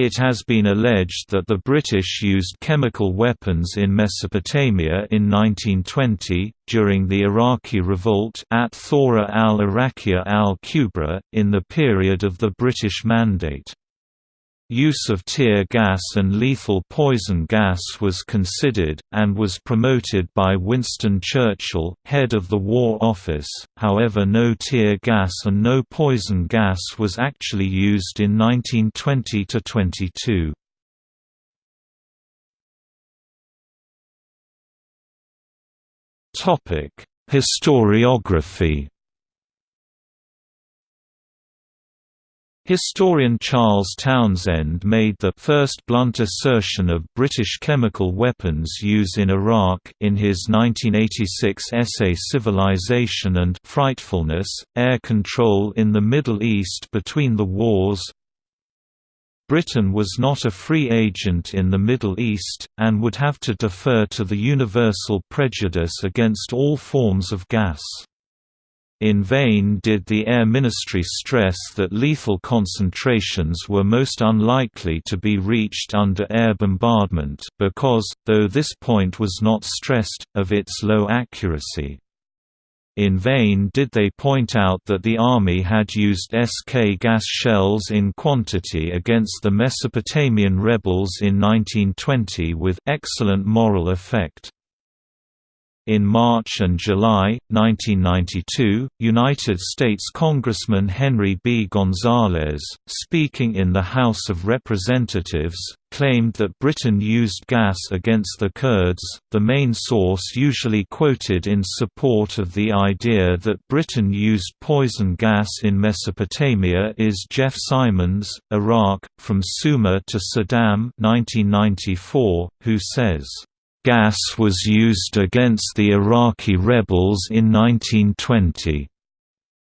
It has been alleged that the British used chemical weapons in Mesopotamia in 1920, during the Iraqi revolt at Thawra al-Iraqiyya al-Kubra, in the period of the British Mandate. Use of tear gas and lethal poison gas was considered, and was promoted by Winston Churchill, head of the War Office, however no tear gas and no poison gas was actually used in 1920–22. Historiography Historian Charles Townshend made the first blunt assertion of British chemical weapons use in Iraq in his 1986 essay Civilization and Frightfulness, Air Control in the Middle East Between the Wars Britain was not a free agent in the Middle East, and would have to defer to the universal prejudice against all forms of gas. In vain did the Air Ministry stress that lethal concentrations were most unlikely to be reached under air bombardment, because, though this point was not stressed, of its low accuracy. In vain did they point out that the Army had used SK gas shells in quantity against the Mesopotamian rebels in 1920 with excellent moral effect. In March and July, 1992, United States Congressman Henry B. Gonzalez, speaking in the House of Representatives, claimed that Britain used gas against the Kurds. The main source usually quoted in support of the idea that Britain used poison gas in Mesopotamia is Geoff Simons, Iraq, From Sumer to Saddam 1994, who says, Gas was used against the Iraqi rebels in 1920.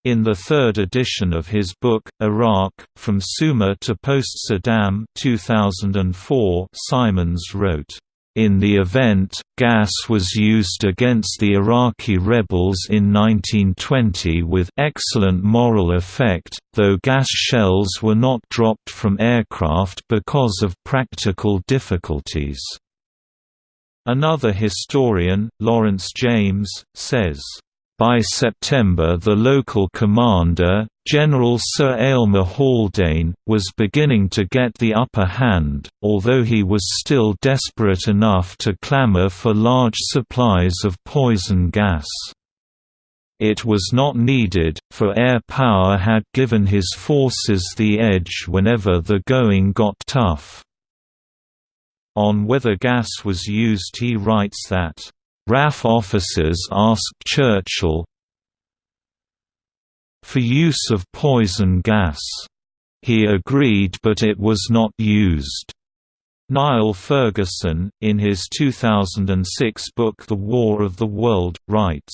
In the third edition of his book, Iraq, From Sumer to Post-Saddam 2004, Simons wrote, in the event, gas was used against the Iraqi rebels in 1920 with excellent moral effect, though gas shells were not dropped from aircraft because of practical difficulties. Another historian, Lawrence James, says, by September the local commander, General Sir Aylmer Haldane, was beginning to get the upper hand, although he was still desperate enough to clamour for large supplies of poison gas. It was not needed, for air power had given his forces the edge whenever the going got tough. On whether gas was used he writes that, "...RAF officers asked Churchill for use of poison gas. He agreed but it was not used." Niall Ferguson, in his 2006 book The War of the World, writes,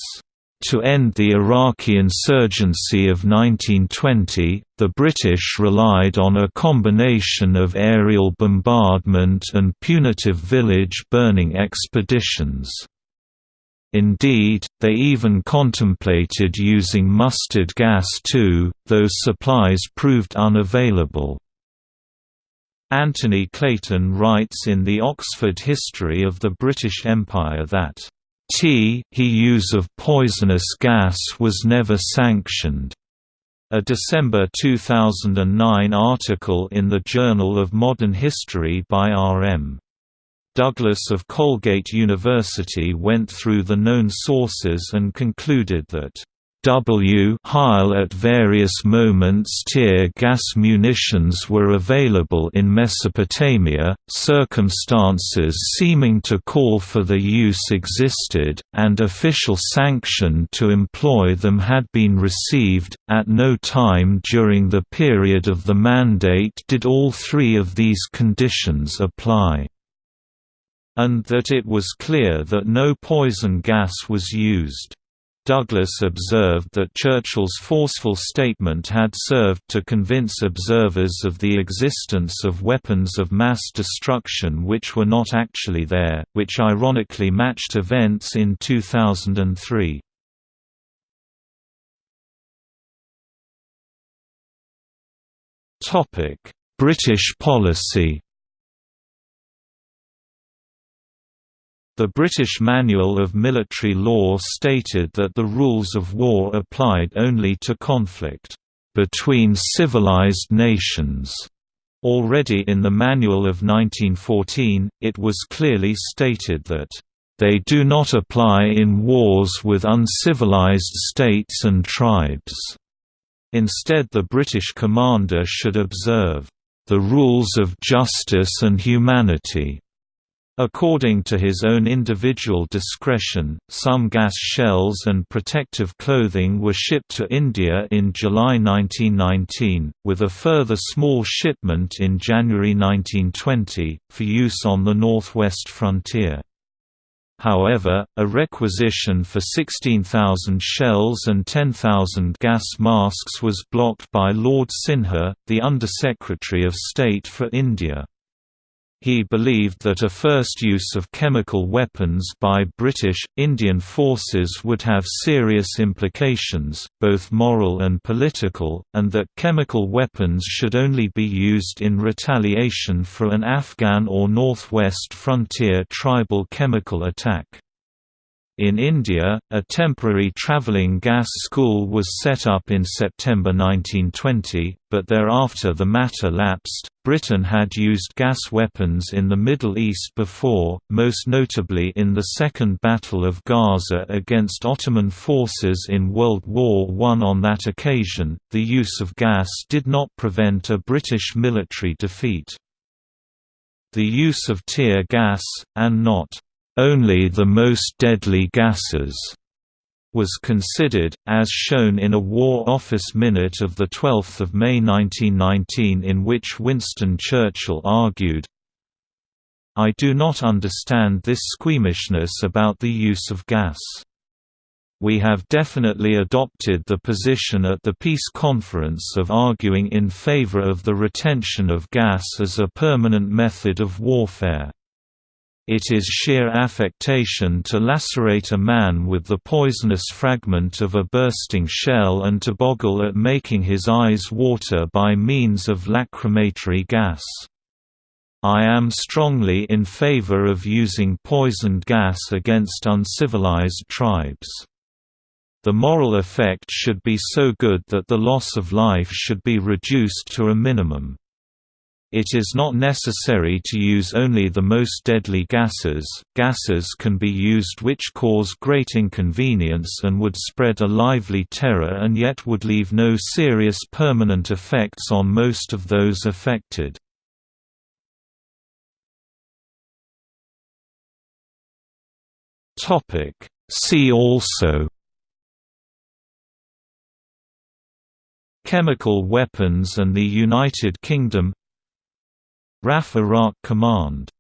to end the Iraqi insurgency of 1920, the British relied on a combination of aerial bombardment and punitive village burning expeditions. Indeed, they even contemplated using mustard gas too, though supplies proved unavailable. Anthony Clayton writes in the Oxford History of the British Empire that T he use of poisonous gas was never sanctioned. A December 2009 article in the Journal of Modern History by R.M. Douglas of Colgate University went through the known sources and concluded that W Heil at various moments tear gas munitions were available in Mesopotamia, circumstances seeming to call for the use existed, and official sanction to employ them had been received. At no time during the period of the mandate did all three of these conditions apply and that it was clear that no poison gas was used. Douglas observed that Churchill's forceful statement had served to convince observers of the existence of weapons of mass destruction which were not actually there, which ironically matched events in 2003. British policy The British Manual of Military Law stated that the rules of war applied only to conflict between civilized nations. Already in the Manual of 1914, it was clearly stated that they do not apply in wars with uncivilized states and tribes. Instead the British commander should observe the rules of justice and humanity According to his own individual discretion, some gas shells and protective clothing were shipped to India in July 1919, with a further small shipment in January 1920, for use on the northwest frontier. However, a requisition for 16,000 shells and 10,000 gas masks was blocked by Lord Sinha, the Under-Secretary of State for India. He believed that a first use of chemical weapons by British, Indian forces would have serious implications, both moral and political, and that chemical weapons should only be used in retaliation for an Afghan or Northwest frontier tribal chemical attack. In India, a temporary travelling gas school was set up in September 1920, but thereafter the matter lapsed. Britain had used gas weapons in the Middle East before, most notably in the Second Battle of Gaza against Ottoman forces in World War I. On that occasion, the use of gas did not prevent a British military defeat. The use of tear gas, and not only the most deadly gases was considered, as shown in a War Office minute of 12 May 1919 in which Winston Churchill argued, I do not understand this squeamishness about the use of gas. We have definitely adopted the position at the Peace Conference of arguing in favor of the retention of gas as a permanent method of warfare. It is sheer affectation to lacerate a man with the poisonous fragment of a bursting shell and to boggle at making his eyes water by means of lacrimatory gas. I am strongly in favor of using poisoned gas against uncivilized tribes. The moral effect should be so good that the loss of life should be reduced to a minimum. It is not necessary to use only the most deadly gases, gases can be used which cause great inconvenience and would spread a lively terror and yet would leave no serious permanent effects on most of those affected. See also Chemical weapons and the United Kingdom RAF Iraq Command